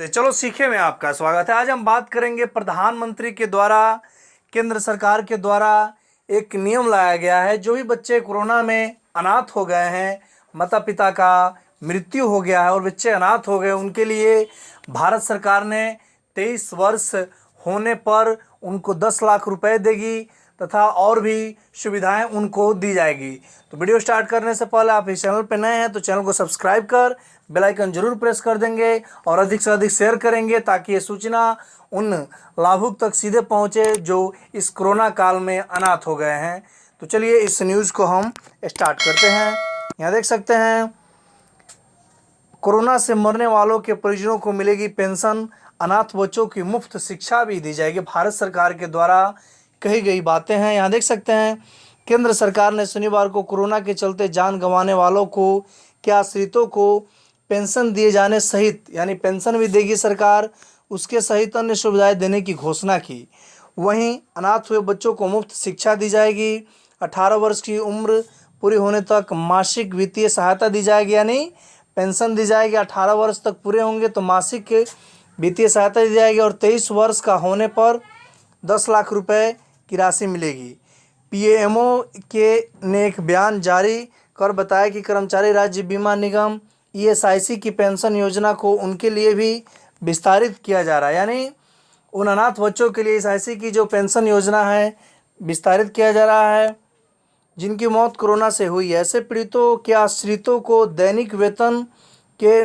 तो चलो सीखे में आपका स्वागत है। आज हम बात करेंगे प्रधानमंत्री के द्वारा, केंद्र सरकार के द्वारा एक नियम लाया गया है। जो भी बच्चे कोरोना में अनाथ हो गए हैं माता पिता का मृत्यु हो गया है और बच्चे अनाथ हो गए, उनके लिए भारत सरकार ने तेईस वर्ष होने पर उनको दस लाख रुपए देगी। तथा और भी सुविधाएँ उनको दी जाएगी। तो वीडियो स्टार्ट करने से पहले आप इस चैनल पर नए हैं तो चैनल को सब्सक्राइब कर, बेल आइकन ज़रूर प्रेस कर देंगे और अधिक से अधिक शेयर करेंगे ताकि ये सूचना उन लाभुक तक सीधे पहुँचे जो इस कोरोना काल में अनाथ हो गए हैं। तो चलिए इस न्यूज़ को हम स्टार्ट करते हैं। यहाँ देख सकते हैं, कोरोना से मरने वालों के परिजनों को मिलेगी पेंशन, अनाथ बच्चों की मुफ़्त शिक्षा भी दी जाएगी। भारत सरकार के द्वारा कही गई बातें हैं। यहाँ देख सकते हैं केंद्र सरकार ने शनिवार को कोरोना के चलते जान गंवाने वालों को के आश्रितों को पेंशन दिए जाने सहित, यानी पेंशन भी देगी सरकार, उसके सहित अन्य सुविधाएँ देने की घोषणा की। वहीं अनाथ हुए बच्चों को मुफ़्त शिक्षा दी जाएगी। 18 वर्ष की उम्र पूरी होने तक मासिक वित्तीय सहायता दी जाएगी, यानी पेंशन दी जाएगी। 18 वर्ष तक पूरे होंगे तो मासिक वित्तीय सहायता दी जाएगी और 23 वर्ष का होने पर 10 लाख रुपए की राशि मिलेगी। पीएमओ के ने एक बयान जारी कर बताया कि कर्मचारी राज्य बीमा निगम, ईएसआईसी की पेंशन योजना को उनके लिए भी विस्तारित किया जा रहा है। यानी उन अनाथ बच्चों के लिए ईएसआईसी की जो पेंशन योजना है, विस्तारित किया जा रहा है। जिनकी मौत कोरोना से हुई है। ऐसे पीड़ितों के आश्रितों को दैनिक वेतन के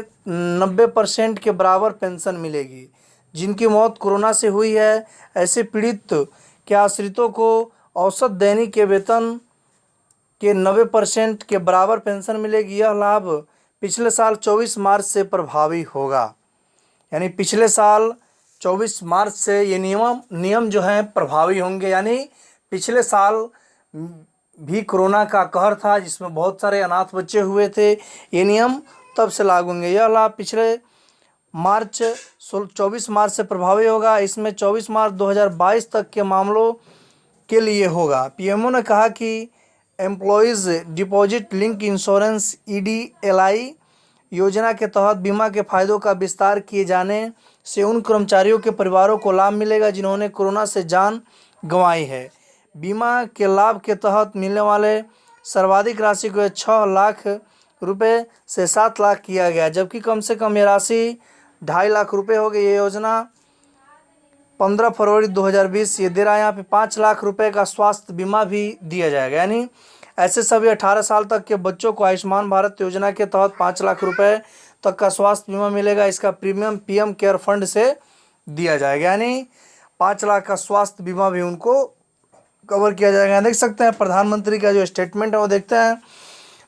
नब्बे परसेंट के बराबर पेंशन मिलेगी। जिनकी मौत कोरोना से हुई है, ऐसे पीड़ित के आश्रितों को औसत दैनिक के वेतन के नब्बे परसेंट के बराबर पेंशन मिलेगी? यह लाभ पिछले साल 24 मार्च से प्रभावी होगा। यानी पिछले साल 24 मार्च से ये नियम नियम जो हैं, प्रभावी होंगे। यानी पिछले साल भी कोरोना का कहर था, जिसमें बहुत सारे अनाथ बच्चे हुए थे, ये नियम तब से लागू होंगे। यह लाभ पिछले मार्च चौबीस मार्च से प्रभावी होगा। इसमें 24 मार्च 2022 तक के मामलों के लिए होगा। पीएमओ ने कहा कि employees deposit link insurance EDLI योजना के तहत बीमा के फायदों का विस्तार किए जाने से उन कर्मचारियों के परिवारों को लाभ मिलेगा जिन्होंने कोरोना से जान गंवाई है। बीमा के लाभ के तहत मिलने वाले सर्वाधिक राशि को छः लाख रुपए से सात लाख किया गया, जबकि कम से कम ये राशि ढाई लाख रुपए हो गई ये योजना। पंद्रह फरवरी 2020 ये दे रहा है यहाँ पे। पाँच लाख रुपए का स्वास्थ्य बीमा भी दिया जाएगा। यानी ऐसे सभी अठारह साल तक के बच्चों को आयुष्मान भारत योजना के तहत पाँच लाख रुपए तक का स्वास्थ्य बीमा मिलेगा। इसका प्रीमियम पीएम केयर फंड से दिया जाएगा। यानी पाँच लाख का स्वास्थ्य बीमा भी उनको कवर किया जाएगा। देख सकते हैं, प्रधानमंत्री का जो स्टेटमेंट है वो देखते हैं।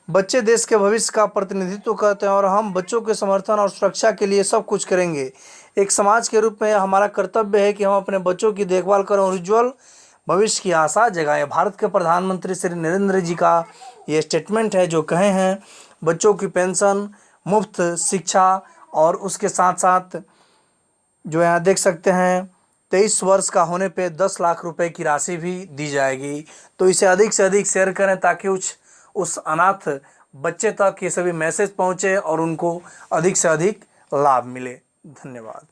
बच्चे देश के भविष्य का प्रतिनिधित्व करते हैं और हम बच्चों के समर्थन और सुरक्षा के लिए सब कुछ करेंगे। एक समाज के रूप में हमारा कर्तव्य है कि हम अपने बच्चों की देखभाल करें और उज्ज्वल भविष्य की आशा जगाएँ। भारत के प्रधानमंत्री श्री नरेंद्र जी का ये स्टेटमेंट है, जो कहे हैं, बच्चों की पेंशन, मुफ़्त शिक्षा और उसके साथ साथ जो यहाँ देख सकते हैं, तेईस वर्ष का होने पे दस लाख रुपए की राशि भी दी जाएगी। तो इसे अधिक से अधिक शेयर करें ताकि उस उस अनाथ बच्चे तक ये सभी मैसेज पहुँचे और उनको अधिक से अधिक लाभ मिले। धन्यवाद।